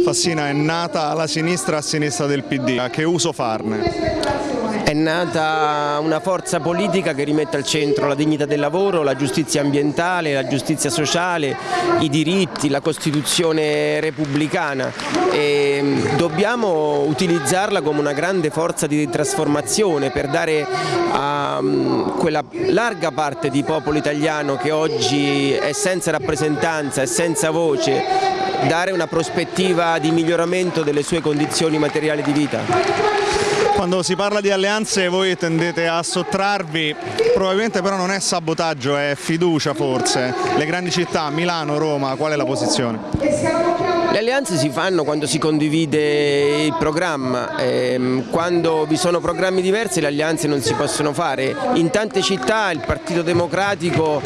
Fassina è nata la sinistra a sinistra del PD, che uso farne? È nata una forza politica che rimette al centro la dignità del lavoro, la giustizia ambientale, la giustizia sociale, i diritti, la Costituzione repubblicana e mm, dobbiamo utilizzarla come una grande forza di trasformazione per dare a mm, quella larga parte di popolo italiano che oggi è senza rappresentanza e senza voce dare una prospettiva di miglioramento delle sue condizioni materiali di vita. Quando si parla di alleanze voi tendete a sottrarvi, probabilmente però non è sabotaggio, è fiducia forse. Le grandi città, Milano, Roma, qual è la posizione? Le alleanze si fanno quando si condivide il programma, ehm, quando vi sono programmi diversi le alleanze non si possono fare. In tante città il Partito Democratico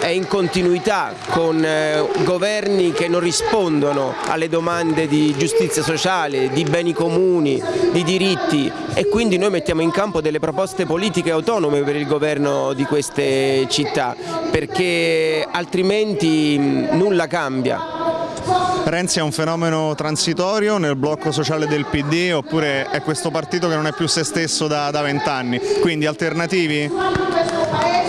è in continuità con eh, governi che non rispondono alle domande di giustizia sociale, di beni comuni, di diritti e quindi noi mettiamo in campo delle proposte politiche autonome per il governo di queste città perché altrimenti nulla cambia. Renzi è un fenomeno transitorio nel blocco sociale del PD oppure è questo partito che non è più se stesso da vent'anni, quindi alternativi?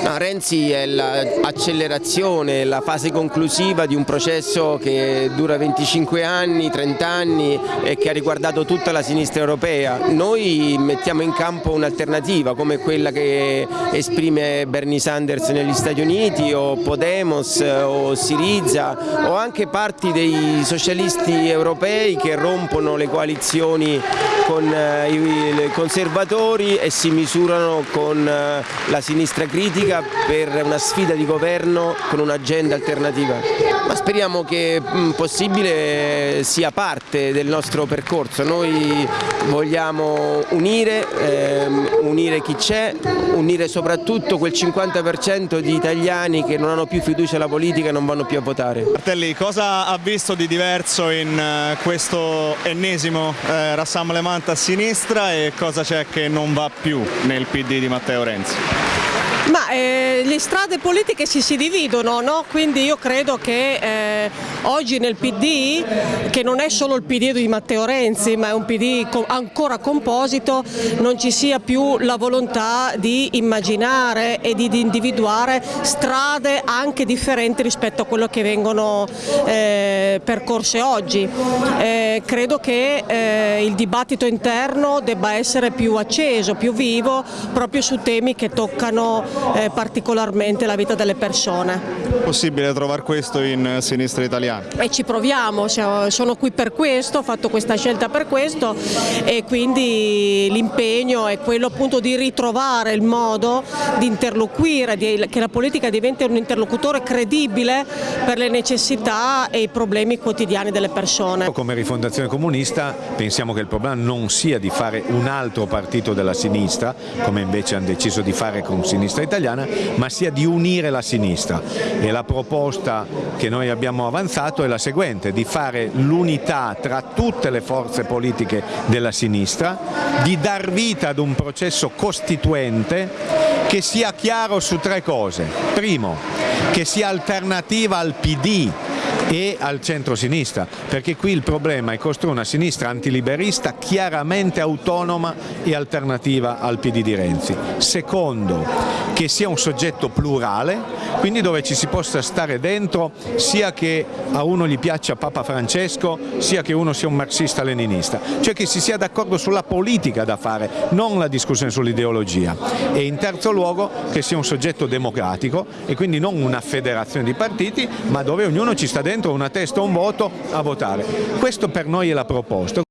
Renzi è l'accelerazione, la fase conclusiva di un processo che dura 25 anni, 30 anni e che ha riguardato tutta la sinistra europea. Noi mettiamo in campo un'alternativa come quella che esprime Bernie Sanders negli Stati Uniti o Podemos o Siriza o anche parti dei socialisti europei che rompono le coalizioni con eh, i conservatori e si misurano con eh, la sinistra critica per una sfida di governo con un'agenda alternativa. Ma speriamo che mm, possibile sia parte del nostro percorso. Noi vogliamo unire, ehm, unire chi c'è, unire soprattutto quel 50% di italiani che non hanno più fiducia alla politica e non vanno più a votare. Martelli, cosa ha visto di diverso in uh, questo ennesimo eh, Rassemblement a sinistra e cosa c'è che non va più nel PD di Matteo Renzi? Ma eh, le strade politiche si, si dividono, no? quindi io credo che eh, oggi nel PD, che non è solo il PD di Matteo Renzi, ma è un PD ancora composito, non ci sia più la volontà di immaginare e di, di individuare strade anche differenti rispetto a quello che vengono eh, percorse oggi. Eh, credo che eh, il dibattito interno debba essere più acceso, più vivo, proprio su temi che toccano eh, particolarmente la vita delle persone. È possibile trovare questo in sinistra italiana? E ci proviamo, sono qui per questo, ho fatto questa scelta per questo e quindi l'impegno è quello appunto di ritrovare il modo di interloquire, di, che la politica diventi un interlocutore credibile per le necessità e i problemi quotidiani delle persone. Come rifondazione comunista pensiamo che il problema non sia di fare un altro partito della sinistra, come invece hanno deciso di fare con Sinistra sinistra italiana, ma sia di unire la sinistra e la proposta che noi abbiamo avanzato è la seguente, di fare l'unità tra tutte le forze politiche della sinistra, di dar vita ad un processo costituente che sia chiaro su tre cose. Primo, che sia alternativa al PD e al centro-sinistra, perché qui il problema è costruire una sinistra antiliberista chiaramente autonoma e alternativa al PD di Renzi. Secondo, che sia un soggetto plurale, quindi dove ci si possa stare dentro sia che a uno gli piaccia Papa Francesco, sia che uno sia un marxista-leninista, cioè che si sia d'accordo sulla politica da fare, non la discussione sull'ideologia. E in terzo luogo che sia un soggetto democratico e quindi non una federazione di partiti, ma dove ognuno ci sta dentro una testa o un voto a votare. Questo per noi è la proposta.